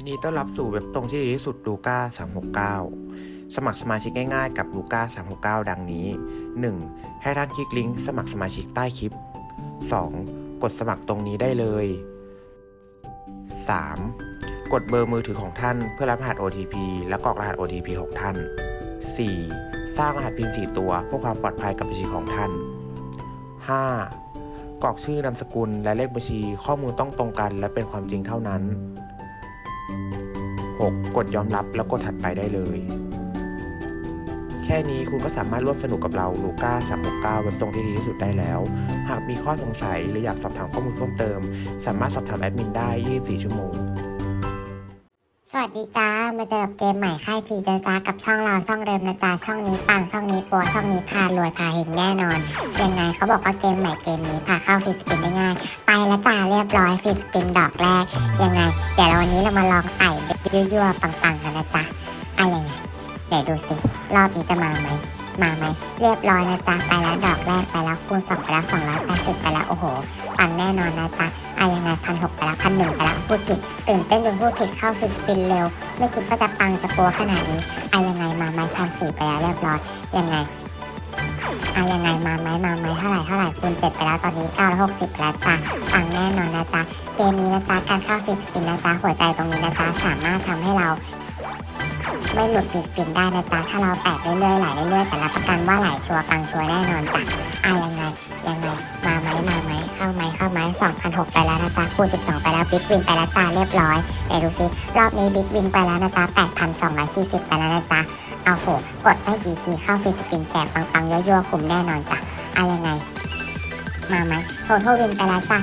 ยินดีต้อนรับสู่เว็บตรงที่ดีที่สุดลูก้า369 สมัครสมาชิกง่ายๆกับลูก้า369 ดังนี้ 1. ให้ท่านคลิกลิงก์สมัครสมาชิกใต้คลิป 2. กดสมัครตรงนี้ได้เลย 3. กดเบอร์มือถือของท่านเพื่อรับรหัส OTP และกรอกรหัส OTP ของท่าน 4. สร้างรหัสพิน4ตัวเพื่อความปลอดภัยกับบัญชีของท่าน 5. กรอกชื่อนามสกุลและเลขบัญชีข้อมูลต้องตรงกัน และเป็นความจริงเท่านั้น 6. กดยอมรับแล้วกดถัดไปได้เลย แค่นี้คุณก็สามารถร่วมสนุกกับเราลูก้า369เว็บตรงที่ดีที่สุดได้แล้ว หากมีข้อสงสัยหรืออยากสอบถามข้อมูลเพิ่มเติม สามารถสอบถามแอดมินได้ 24 ชั่วโมง สวัสดีจ้า มาเจอกับเกมใหม่ค่ายพีจ้าจ้ากับช่องเราช่องเดิมนะจ้าช่องนี้ปังช่องนี้ปัวช่องนี้พารวยพาเฮงแน่นอนยังไงเขาบอกว่าเกมใหม่เกมนี้พาเข้าฟรีสปินได้ง่าย ไปแล้วจ้าเรียบร้อยฟรีสปินดอกแรก ยังไง เดี๋ยววันนี้เรามาลองไต่ยั่วๆปังๆกันนะจ้าอะไรไงเดี๋ยวดูสิรอบนี้จะมาไหม มาไหมเรียบร้อยนะจ๊ะไปแล้วดอกแรกไปแล้วคูณสองไปแล้วสองร้อยแปดสิบไปแล้วโอ้โหปังแน่นอนนะจ๊ะอะยังไงพันหกไปแล้วพันหนึ่งไปแล้วพูดผิดตื่นเต้นจนพูดผิดเข้าฟรีสปินเร็ว ไม่คิดว่าจะปังจะปัวขนาดนี้อะยังไงมาไหมพันสี่ไปแล้วเรียบร้อยยังไงอะยังไงมาไหมมาไหมเท่าไหร่เท่าไหร่คูณเจ็ดไปแล้วตอนนี้เก้าร้อยหกสิบแล้วจ้ะปังแน่นอนนะจ๊ะเกมนี้นะจ๊ะการเข้า free spin นะจ๊ะหัวใจตรงนี้นะจ๊ะสามารถทำให้เรา ไม่หลุด free spin ได้นะจ๊ะถ้าเราแตะเรื่อยๆไหลเรื่อยๆแต่รับประกันว่าไหลชัวร์ปังชัวร์แน่นอนจ้ะอะยังไงยังไงมาไหมมาไหมเข้าไหมเข้าไหมสองพันหกไปแล้วนะจ๊ะคูณสิบสองไปแล้ว big win ไปแล้วจ้าเรียบร้อยเดี๋ยวดูซิรอบนี้ big win ไปแล้วนะจ๊ะแปดพันสองร้อยสี่สิบไปแล้วนะจ๊ะโอ้โหกดได้กี่ทีเข้า free spin แจกปังๆยั่วๆคุ้มแน่นอนจ้ะอะยังไงมาไหม total win ไปแล้วจ้ะ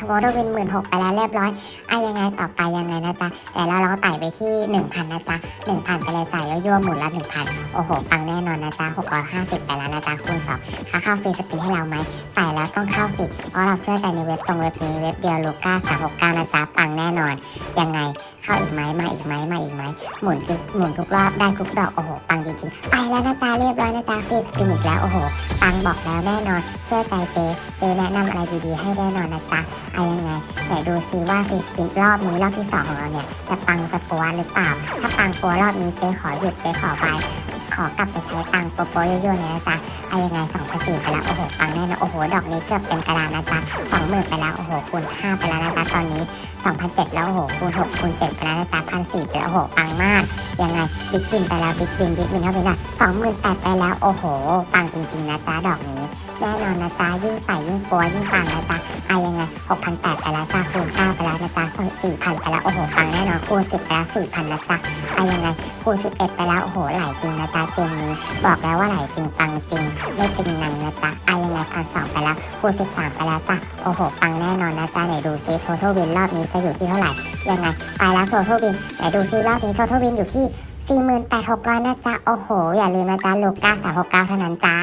total win หมื่นหกไปแล้วเรียบร้อยอะยังไงต่อไปยังไงนะจ๊ะแต่เราเราไต่ไปที่หนึ่งพันนะจ๊ะหนึ่งพันไปเลยจ่ายยั่วๆหมุนละหนึ่งพันโอ้โหปังแน่นอนนะจ๊ะหกร้อยห้าสิบไปแล้วนะจ๊ะคูณสองค่าเข้า free spin ให้เราไหมไต่แล้วต้องเข้าฟรีเพราะเราเชื่อใจในเว็บตรงเว็บนี้เว็บเดียวลูก้าสามหกเก้านะจ๊ะปังแน่นอนยังไง เข้าอีกไหมมาอีกไหมมาอีกไหมหมุนทุกหมุนทุกรอบได้ทุกดอกโอ้โหปังจริงๆไปแล้วนะจ๊ะเรียบร้อยนะจ๊ะฟรีสปินอีกแล้วโอ้โหปังบอกแล้วแน่นอนเชื่อใจเจเจแนะนำอะไรดีๆให้แน่นอนนะจ๊ะเอายังไงไหนดูซิว่าฟรีสปินรอบนี้รอบที่สองของเราเนี่ยจะปังจะปัวหรือเปล่าถ้าปังปัวรอบนี้เจขอหยุดเจขอไป ขอกลับไปใช้ตังค์โปรๆยั่วๆเนี่ยนะจ๊ะเอายังไงสองพันสี่ไปแล้วโอ้โหปังแน่นะโอ้โหดอกนี้เกือบเต็มกระดานนะจ๊ะสองหมื่นไปแล้วโอ้โหคูณห้าไปแล้วนะจ๊ะตอนนี้สองพันเจ็ดแล้วโอ้โหคูณหกคูณเจ็ดไปแล้วนะจ๊ะพันสี่ไปแล้วโอ้โหปังมากยังไง big win ไปแล้ว big win big win เท่าไหร่ละสองหมื่นแปดไปแล้วโอ้โหปังจริงๆนะจ๊ะดอกนี้ แน่นอนนะจ๊ะยิ่งไต่ยิ่งปัวยิ่งปังนะจ๊ะอะยังไงหกพันแปดไปแล้วจ้าคูณเก้าไปแล้วนะจ๊ะสี่พันไปแล้วโอ้โหปังแน่นอนคูณสิบไปแล้วสี่พันนะจ๊ะอะยังไงคูณสิบเอ็ดไปแล้วโอ้โหไหลจริงนะจ๊ะเกมนี้บอกแล้วว่าไหลจริงปังจริงไม่จริงนังนะจ๊ะอะยังไงพันสองไปแล้วคูณสิบสามไปแล้วจ้ะโอ้โหปังแน่นอนนะจ๊ะไหนดูซิโททวินรอบนี้จะอยู่ที่เท่าไหร่ยังไงไปแล้วโททวินไหนดูซิรอบนี้โททวินอยู่ที่48,600นะจ๊ะโอ้โหอย่าลืมนะจ๊ะลูก้า369เท่านั้นจ้า